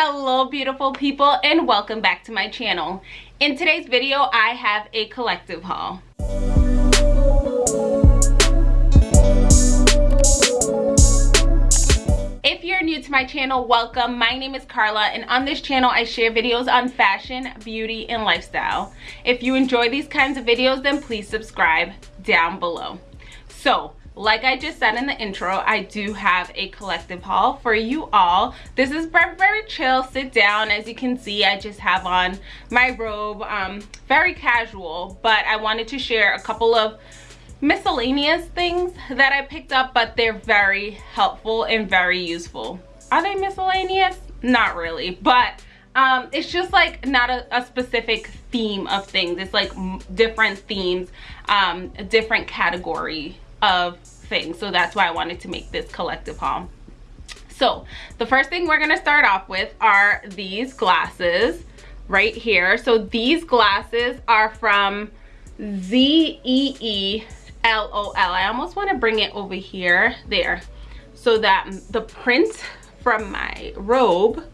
hello beautiful people and welcome back to my channel. In today's video i have a collective haul. If you're new to my channel welcome. My name is carla and on this channel i share videos on fashion beauty and lifestyle. If you enjoy these kinds of videos then please subscribe down below. So like I just said in the intro, I do have a collective haul for you all. This is very very chill, sit down. As you can see, I just have on my robe, um, very casual, but I wanted to share a couple of miscellaneous things that I picked up, but they're very helpful and very useful. Are they miscellaneous? Not really, but um, it's just like not a, a, specific theme of things. It's like different themes, um, different category of things. So that's why i wanted to make this collective haul so the first thing we're to start off with are these glasses right here. So these glasses are from z-e-e l-o-l i almost want to bring it over here there. So that the print from my robe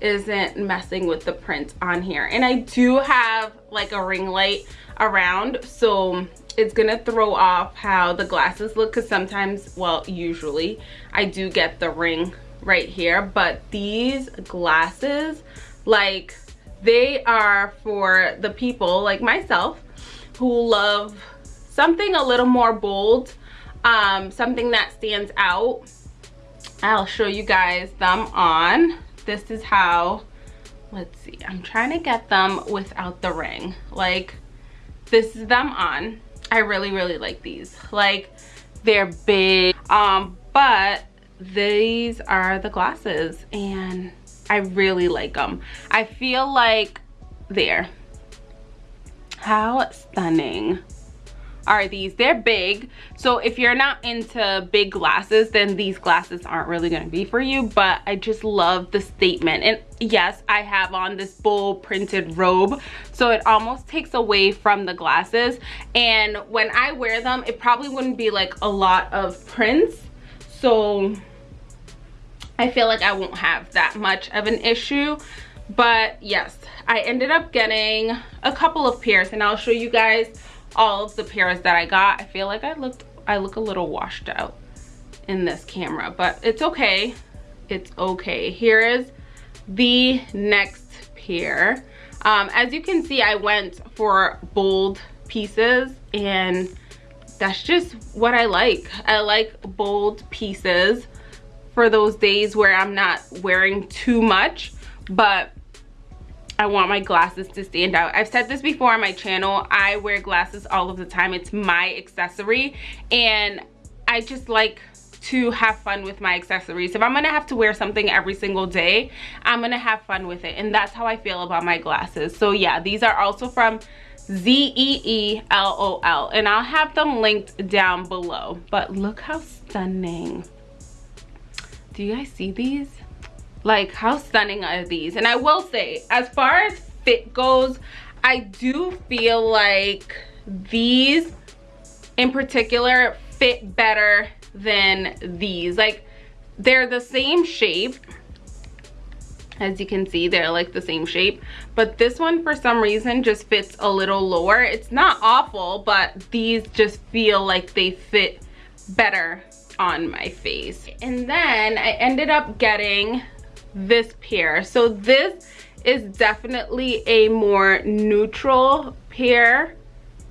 isn't messing with the print on here. And i do have like a ring light around so it's gonna throw off how the glasses look because sometimes well usually i do get the ring right here but these glasses like they are for the people like myself who love something a little more bold um something that stands out. I'll show you guys them on this is how let's see i'm trying to get them without the ring. Like this is them on. I really really like these. Like they're big. Um but these are the glasses and i really like them i feel like there. How stunning are these. They're big. So if you're not into big glasses then these glasses aren't really going to be for you but i just love the statement. And yes i have on this bold printed robe so it almost takes away from the glasses. And when i wear them it probably wouldn't be like a lot of prints. So i feel like i won't have that much of an issue. But yes i ended up getting a couple of pairs and i'll show you guys all of the pairs that I got. I feel like I looked I look a little washed out in this camera, but it's okay. It's okay. Here is the next pair. Um, as you can see, I went for bold pieces and that's just what I like. I like bold pieces for those days where I'm not wearing too much, but I want my glasses to stand out. I've said this before on my channel. I wear glasses all of the time. It's my accessory and I just like to have fun with my accessories. If I'm gonna have to wear something every single day, I'm gonna have fun with it. And that's how I feel about my glasses. So yeah, these are also from Z-E-E-L-O-L. And I'll have them linked down below. But look how stunning. Do you guys see these? Like how stunning are these? And i will say as far as fit goes i do feel like these in particular fit better than these. Like they're the same shape. As you can see they're like the same shape. But this one for some reason just fits a little lower. It's not awful but these just feel like they fit better on my face. And then i ended up getting this pair. So this is definitely a more neutral pair.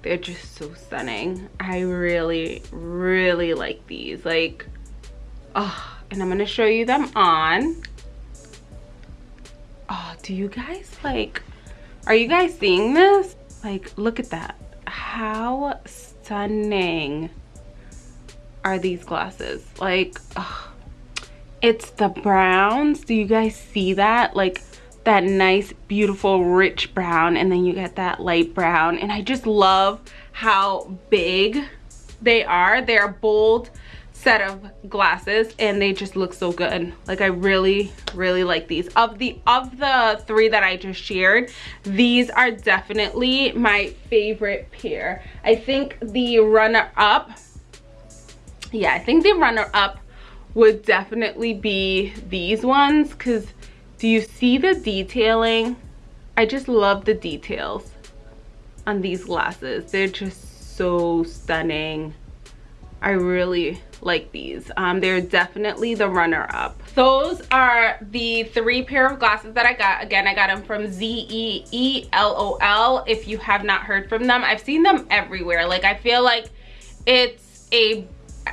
They're just so stunning. I really, really like these. Like, oh, and I'm gonna show you them on. Oh, do you guys like, are you guys seeing this? Like, look at that. How stunning are these glasses? Like, oh, it's the browns. Do you guys see that? Like that nice beautiful rich brown and then you get that light brown. And i just love how big they are. They're a bold set of glasses and they just look so good. Like i really really like these. Of the of the three that i just shared these are definitely my favorite pair. I think the runner up yeah i think the runner up would definitely be these ones because Do you see the detailing? I just love the details on these glasses. They're just so stunning. I really like these. Um, they're definitely the runner-up. Those are the three pair of glasses that I got. Again, I got them from Z-E-E-L-O-L. If you have not heard from them, I've seen them everywhere. Like, I feel like it's a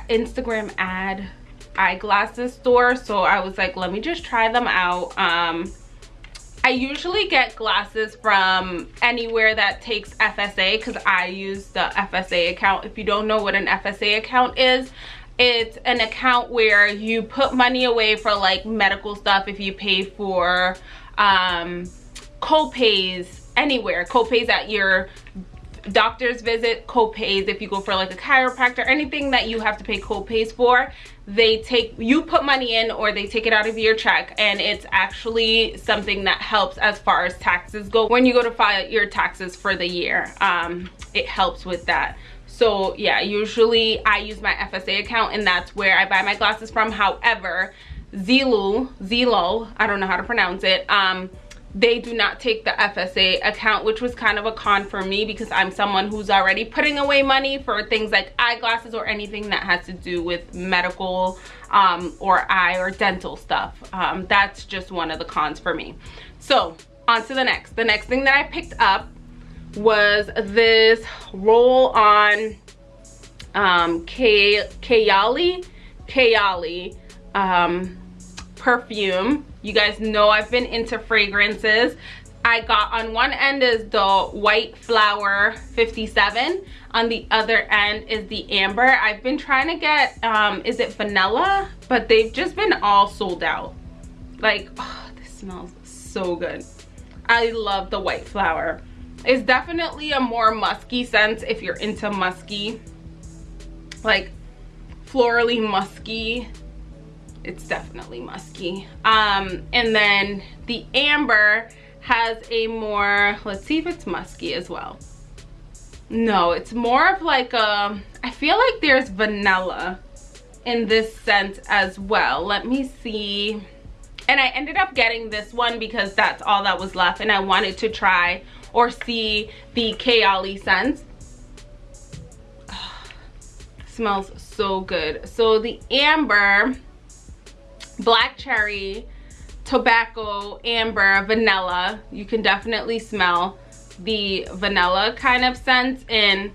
Instagram ad eyeglasses store. So I was like, let me just try them out. Um, I usually get glasses from anywhere that takes FSA because I use the FSA account. If you don't know what an FSA account is, it's an account where you put money away for like medical stuff if you pay for um, co-pays anywhere, co-pays at your doctor's visit, co-pays if you go for like a chiropractor, anything that you have to pay co-pays for they take you put money in or they take it out of your check and it's actually something that helps as far as taxes go. When you go to file your taxes for the year um it helps with that. So yeah usually i use my fsa account and that's where i buy my glasses from. However zulu zelo i don't know how to pronounce it um they do not take the FSA account, which was kind of a con for me because I'm someone who's already putting away money for things like eyeglasses or anything that has to do with medical um, or eye or dental stuff. Um, that's just one of the cons for me. So on to the next. The next thing that I picked up was this roll on um, Kayali, Kayali um, perfume you guys know I've been into fragrances. I got on one end is the white flower 57 on the other end is the amber. I've been trying to get um is it vanilla? But they've just been all sold out. Like oh, this smells so good. I love the white flower. It's definitely a more musky scent if you're into musky. Like florally musky it's definitely musky. Um and then the amber has a more let's see if it's musky as well. No it's more of like a i feel like there's vanilla in this scent as well. Let me see. And i ended up getting this one because that's all that was left and i wanted to try or see the Kayali scent. smells so good. So the amber black cherry, tobacco, amber, vanilla. You can definitely smell the vanilla kind of scent in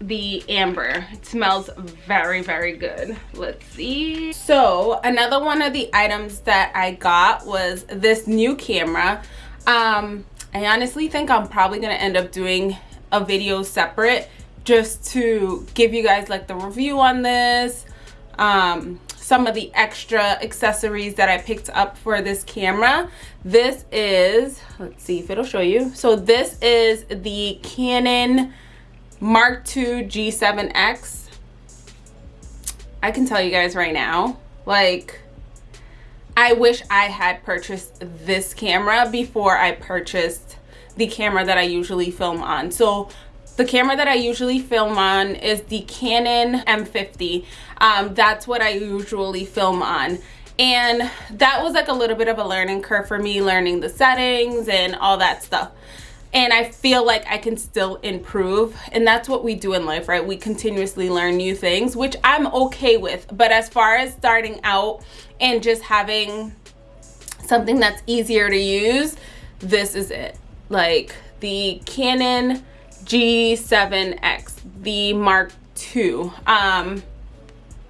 the amber. It smells very very good. Let's see. So another one of the items that i got was this new camera. Um i honestly think i'm probably gonna end up doing a video separate just to give you guys like the review on this. Um some of the extra accessories that I picked up for this camera. This is, let's see if it'll show you. So this is the Canon Mark II G7X. I can tell you guys right now, like, I wish I had purchased this camera before I purchased the camera that I usually film on. So the camera that I usually film on is the Canon M50. Um, that's what I usually film on. And that was like a little bit of a learning curve for me, learning the settings and all that stuff. And I feel like I can still improve. And that's what we do in life, right? We continuously learn new things, which I'm okay with. But as far as starting out and just having something that's easier to use, this is it. Like the Canon G7X, the Mark II. Um,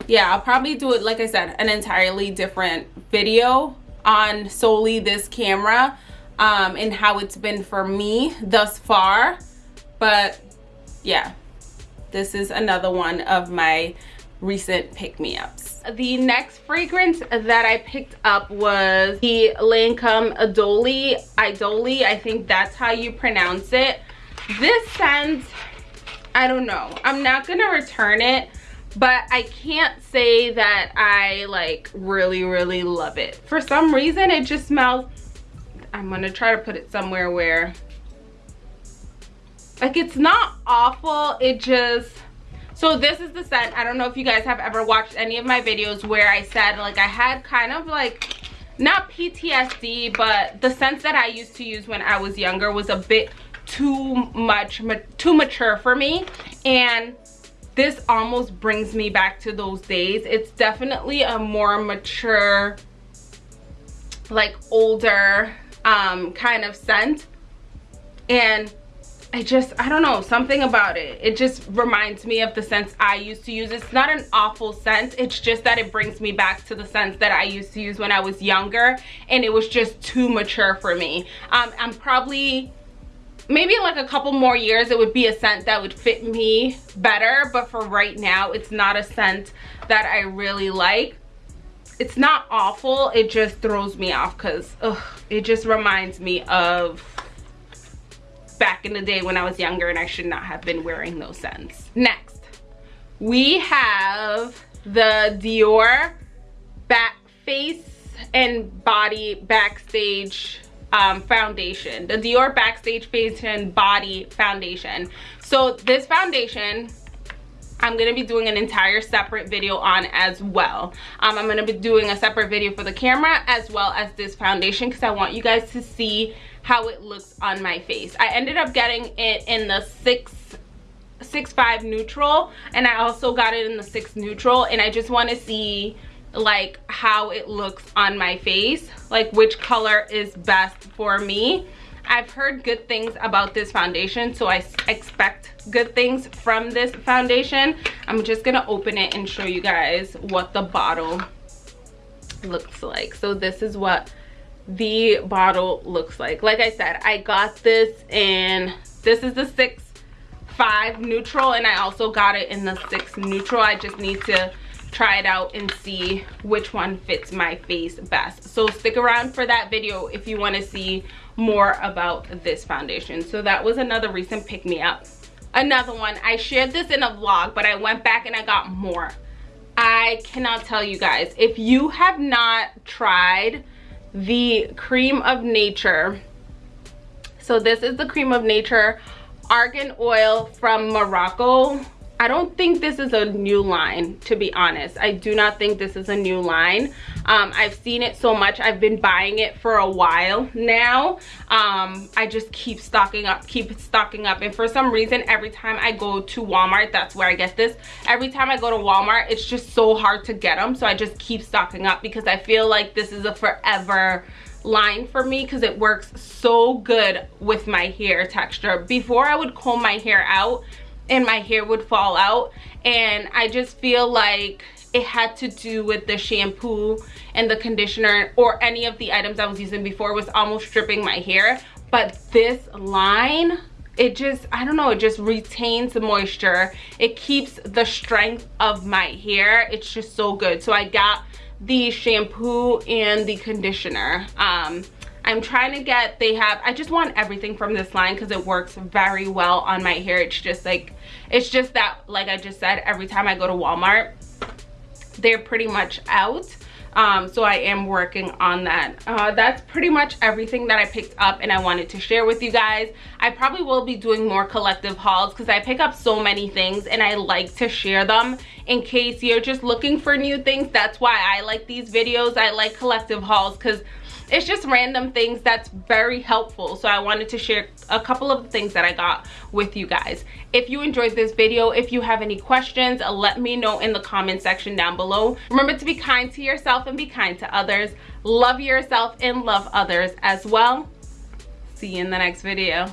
yeah, I'll probably do it, like I said, an entirely different video on solely this camera um, and how it's been for me thus far. But yeah, this is another one of my recent pick-me-ups. The next fragrance that I picked up was the Lancome Idoli. Idoli, I think that's how you pronounce it this scent i don't know. I'm not gonna return it but i can't say that i like really really love it. For some reason it just smells i'm gonna try to put it somewhere where like it's not awful. It just so this is the scent. I don't know if you guys have ever watched any of my videos where i said like i had kind of like not PTSD, but the scent that I used to use when I was younger was a bit too much, too mature for me. And this almost brings me back to those days. It's definitely a more mature, like older um, kind of scent. And I just, I don't know, something about it. It just reminds me of the scents I used to use. It's not an awful scent. It's just that it brings me back to the scents that I used to use when I was younger. And it was just too mature for me. Um, I'm probably, maybe in like a couple more years, it would be a scent that would fit me better. But for right now, it's not a scent that I really like. It's not awful. It just throws me off because it just reminds me of back in the day when I was younger and I should not have been wearing those scents. Next, we have the Dior back face and body backstage um, foundation. The Dior Backstage and Body Foundation. So this foundation I'm going to be doing an entire separate video on as well. Um, I'm going to be doing a separate video for the camera as well as this foundation because I want you guys to see how it looks on my face. I ended up getting it in the six six five neutral and I also got it in the six neutral and I just want to see like how it looks on my face like which color is best for me. I've heard good things about this foundation so I expect good things from this foundation. I'm just gonna open it and show you guys what the bottle looks like. So this is what the bottle looks like. Like i said i got this in this is the six five neutral and i also got it in the six neutral. I just need to try it out and see which one fits my face best. So stick around for that video if you want to see more about this foundation. So that was another recent pick me up another one i shared this in a vlog but i went back and i got more. I cannot tell you guys if you have not tried the Creme of Nature so this is the Creme of Nature argan oil from morocco I don't think this is a new line, to be honest. I do not think this is a new line. Um, I've seen it so much. I've been buying it for a while now. Um, I just keep stocking up, keep stocking up. And for some reason, every time I go to Walmart, that's where I get this. Every time I go to Walmart, it's just so hard to get them. So I just keep stocking up because I feel like this is a forever line for me because it works so good with my hair texture. Before I would comb my hair out, and my hair would fall out. And I just feel like it had to do with the shampoo and the conditioner or any of the items I was using before was almost stripping my hair. But this line it just i don't know it just retains the moisture. It keeps the strength of my hair. It's just so good. So i got the shampoo and the conditioner. Um I'm trying to get, they have, I just want everything from this line because it works very well on my hair. It's just like, it's just that, like I just said, every time I go to Walmart, they're pretty much out. Um, so I am working on that. Uh, that's pretty much everything that I picked up and I wanted to share with you guys. I probably will be doing more collective hauls because I pick up so many things and I like to share them in case you're just looking for new things. That's why I like these videos. I like collective hauls because it's just random things that's very helpful. So i wanted to share a couple of the things that i got with you guys. If you enjoyed this video if you have any questions uh, let me know in the comment section down below. Remember to be kind to yourself and be kind to others. Love yourself and love others as well. See you in the next video